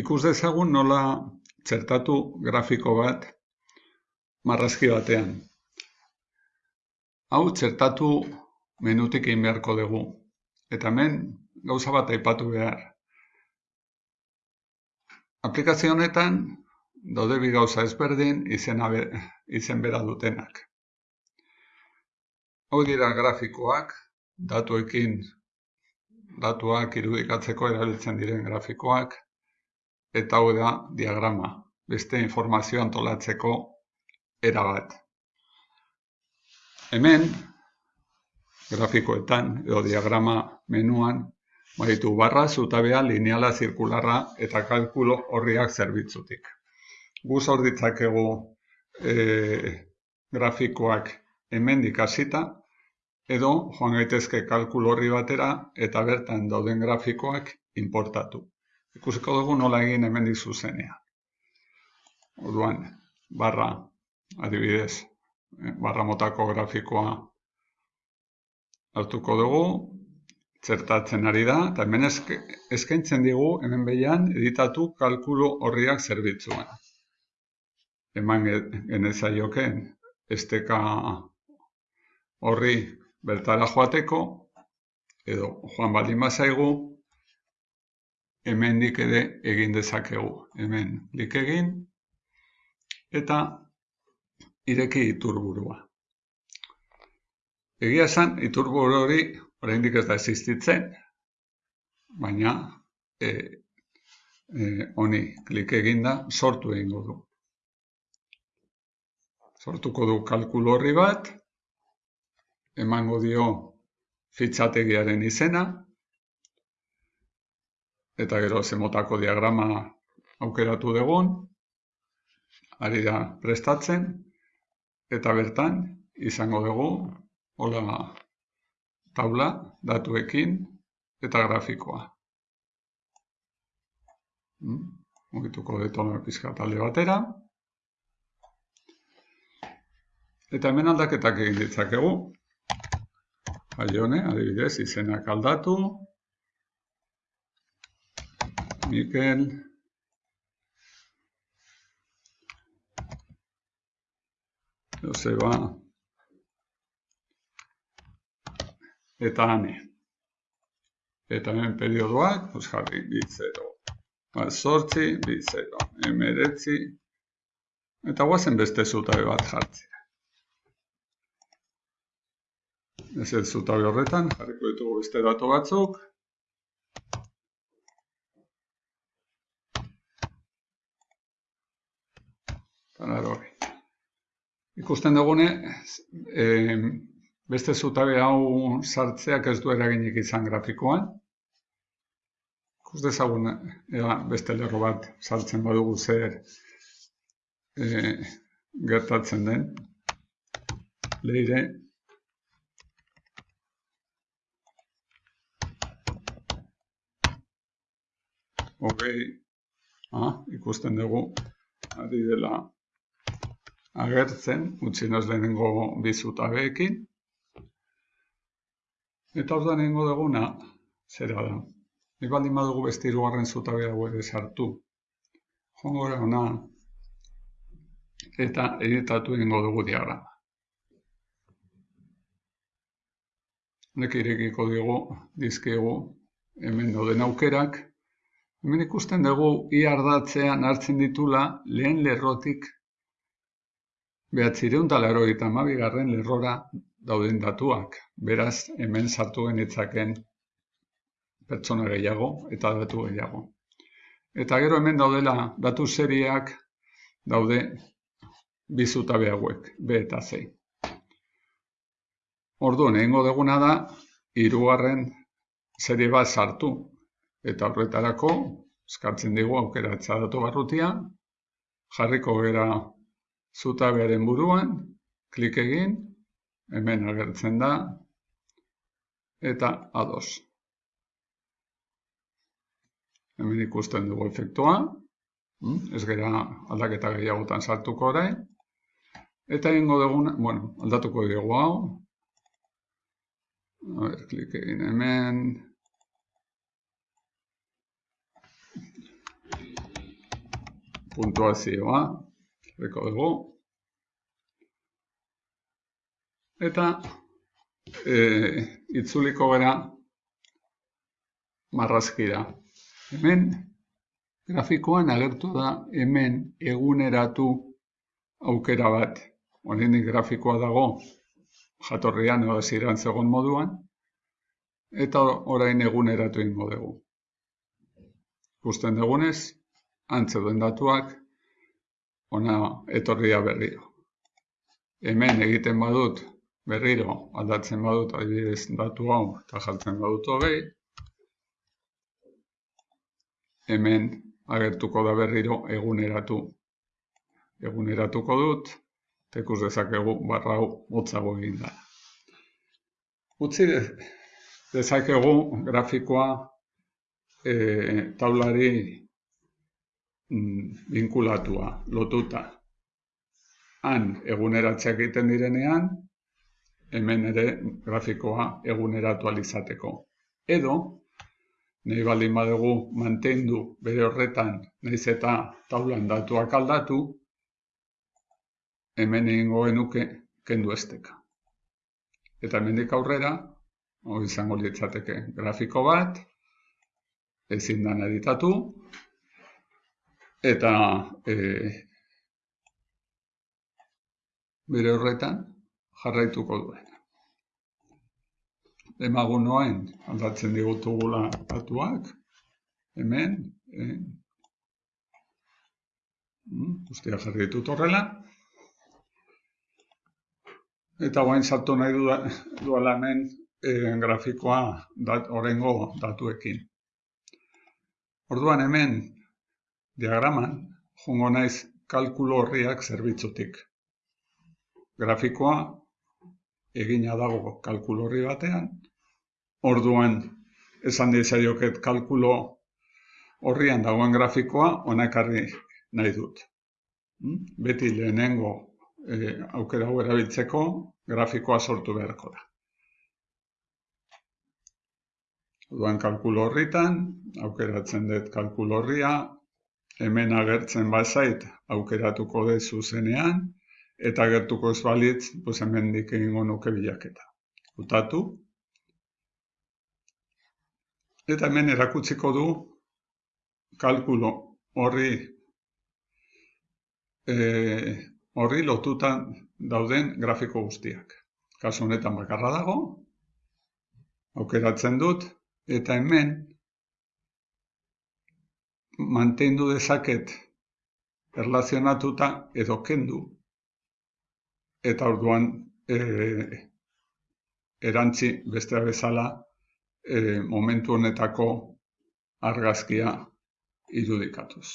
ikus dezagun nola txertatu grafiko bat marrazki batean. Hau txertatu menutik egin beharko dugu. Eta hemen gauza bat aipatu behar. Aplikazio honetan daude bi gauza ezberdin izena be, izen bera dutenak. Hau dira grafikoak, datuekin datuak irudikatzeko erabiltzen diren grafikoak, eta hau da diagrama, beste informazio antolatzeko erabat. Hemen, grafikoetan edo diagrama menuan, baditu barra, zutabea, lineala, zirkularra eta kalkulo horriak zerbitzutik. Guz hor ditzakegu e, grafikoak hemen dikasita, edo joan gaitezke kalkulo horri batera eta bertan dauden grafikoak importatu ikusiko dugu nola egin hemen zuzenean. Orduan, barra, adibidez, eh, barra motako grafikoa hartuko dugu, txertatzen ari da, eta hemen eskaintzen digu, hemen behian, editatu kalkulu horriak zerbitzuan. Eman genezaioken, esteka horri bertara joateko, edo joan baldin bazaigu, hemendik ere egin dezakegu. Hemen lik egin eta ireki iturburua. Egia esan, iturburu hori oraindik ez da existitzen, baina e, e, honi klik eginda sortu egingo du. Sortuko du kalkulu horri bat, emango dio fitxategiaren izena, eta gero zemotako diagrama aukeratu dugun, ari da prestatzen, eta bertan izango dugu, hola taula, datuekin eta grafikoa. Hmm? Mugituko detona pizka talde batera. Eta hemen aldaketak egin ditzakegu. Jaione, adibidez, izenak aldatu, Mikel. Joseba. Eta hane. Eta hemen periodoak, pues jarri, bitzero. Ba, sortzi, bitzero. Emeretzi. Eta guazen beste zutabe bat jartzea. Ez ez zutabe horretan, jarriko ditugu beste datu batzuk. Ikusten dugune, e, beste zutabe hau sartzeak ez du eraginik izan grafikoan. Ikus dezagun, ea, beste lerro bat sartzen badugu zer e, gertatzen den. Leire. Hogei, ah, ikusten dugu, ari dela agertzen, utzi noz lehenengo bizutabeekin. Eta hor da nengo duguna, zera da. Nik baldin badugu beste irugarren zutabea ere sartu. Jongo ona, eta editatu egingo dugu diagrama. Honek irekiko dugu, dizkegu, hemen dauden aukerak. Hemen ikusten dugu, iardatzean hartzen ditula lehen lerrotik Behatzireun eta garren lerrora dauden datuak, beraz hemen sartu genitzaken pertsona gehiago eta datu gehiago. Eta gero hemen daudela datu serieak daude bizutabe hauek, B eta C. Orduan, egingo deguna da, hirugarren serie bat sartu. Eta horretarako, eskartzen dugu aukeratza datu barrutia, jarriko gera zutabearen buruan, klik egin, hemen agertzen da, eta ados. Hemen ikusten dugu efektua, hm, ez gara aldaketa gehiagotan sartuko orain, eta egingo dugu, bueno, aldatuko dugu hau, a ber, klik egin hemen, puntuazioa, reko dugu, eta e, itzuliko gara marrazkira. Hemen, grafikoan agertu da hemen eguneratu aukera bat. Horenik grafikoa dago jatorrian edo ziren zegoen moduan, eta orain eguneratu ingo dugu. Gusten dugunez, antze duen datuak, ona etorria berriro. Hemen egiten badut, berriro, aldatzen badut, adibidez datu hau, eta jartzen badut hogei, hemen agertuko da berriro eguneratu. Eguneratuko dut, ikus dezakegu barra hau motzago egin da. Utzi dezakegu grafikoa e, taulari mm, vinkulatua, lotuta. Han eguneratzeak egiten direnean, hemen ere grafikoa eguneratu alizateko. Edo, nahi baldin badugu mantendu bere horretan, nahiz eta taulan datuak aldatu, hemen egingo genuke kendu esteka. Eta hemendik aurrera, hori izango litzateke grafiko bat, ezin dan editatu, eta e, bere horretan jarraituko duen. Emagun noen aldatzen digutugula datuak, hemen, e, guztia jarri ditut horrela, Eta guain sartu nahi duela hemen e, grafikoa dat, orengo datuekin. Orduan hemen diagraman jungo naiz kalkulo horriak zerbitzutik. Grafikoa egina dago kalkulo horri batean. Orduan esan dizaioket kalkulo horrian dagoen grafikoa onakarri nahi dut. Hmm? Beti lehenengo e, aukera hau erabiltzeko grafikoa sortu beharko da. Duan kalkulo horritan, aukeratzen dut kalkulo horria, hemen agertzen bazait aukeratuko dut zuzenean, eta agertuko ez balitz, pues hemen dik egingo nuke bilaketa. Utatu. Eta hemen erakutsiko du kalkulo horri e, horri lotutan dauden grafiko guztiak. Kasu honetan bakarra dago, aukeratzen dut, eta hemen mantendu dezaket erlazionatuta edo kendu. Eta orduan e, erantzi bestea bezala e, momentu honetako argazkia irudikatuz.